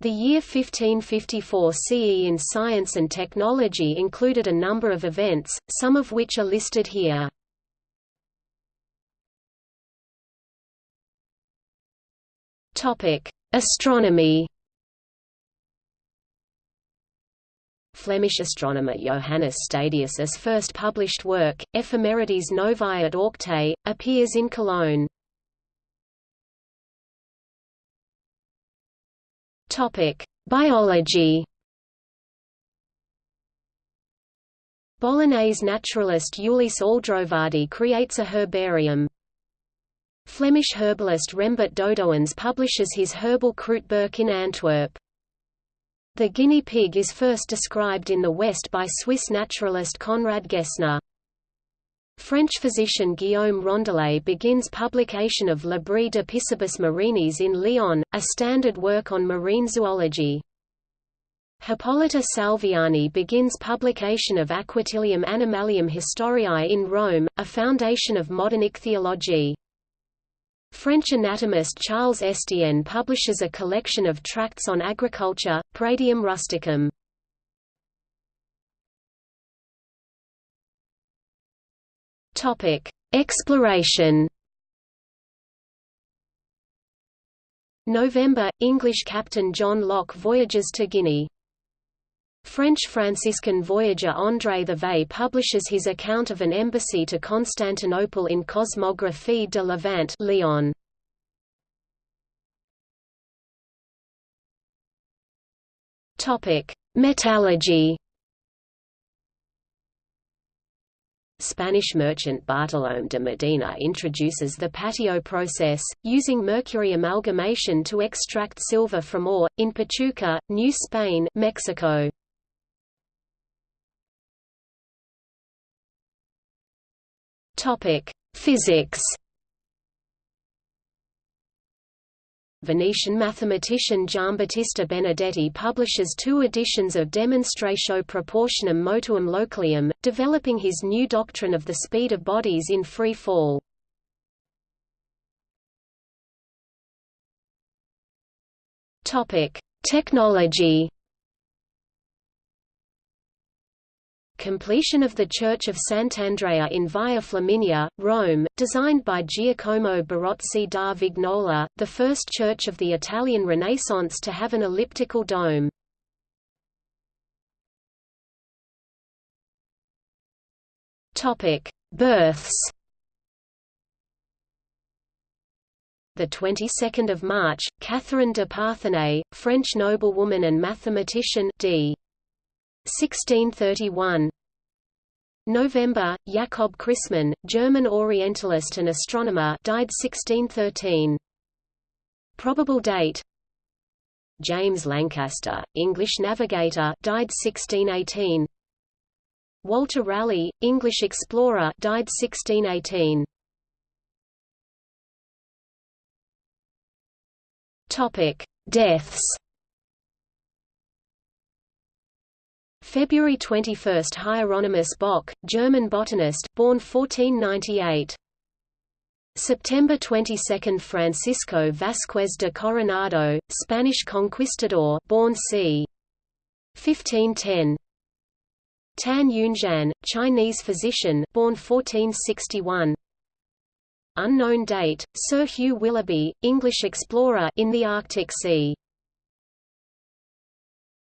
The year 1554 CE in science and technology included a number of events, some of which are listed here. Astronomy Flemish astronomer Johannes Stadius's first published work, Ephemerides Novae et Auctae, appears in Cologne. Topic: Biology. Bolognese naturalist Ulysse Aldrovandi creates a herbarium. Flemish herbalist Rembert Dodoens publishes his herbal Kruidboek in Antwerp. The guinea pig is first described in the West by Swiss naturalist Conrad Gessner. French physician Guillaume Rondelet begins publication of Libri de Piscibus marinis in Lyon, a standard work on marine zoology. Hippolito Salviani begins publication of Aquatilium Animalium Historiae in Rome, a foundation of modern ichthyology. French anatomist Charles Estienne publishes a collection of tracts on agriculture, Praedium rusticum. Topic: Exploration. November – English captain John Lok voyages to Guinea. French Franciscan voyager André Thevet publishes his account of an embassy to Constantinople in Cosmographie de Levant Lyon. Metallurgy Spanish merchant Bartolomé de Medina introduces the patio process, using mercury amalgamation to extract silver from ore, in Pachuca, New Spain Mexico. Physics Venetian mathematician Giambattista Benedetti publishes two editions of Demonstratio Proportionum Motuum Localium, developing his new doctrine of the speed of bodies in free fall. Technology Completion of the Church of Sant'Andrea in Via Flaminia, Rome, designed by Giacomo Barozzi da Vignola, the first church of the Italian Renaissance to have an elliptical dome. Births the 22nd of March, Catherine de Parthenay, French noblewoman and mathematician d. 1631 November, Jakob Christmann, German Orientalist and astronomer died 1613. Probable date James Lancaster, English navigator died 1618. Walter Raleigh, English explorer died 1618. Topic: Deaths February 21 – Hieronymus Bock, German botanist, born 1498. September 22 – Francisco Vázquez de Coronado, Spanish conquistador born c. 1510. Tan Yunxian, Chinese physician born 1461. Unknown date, Sir Hugh Willoughby, English explorer in the Arctic Sea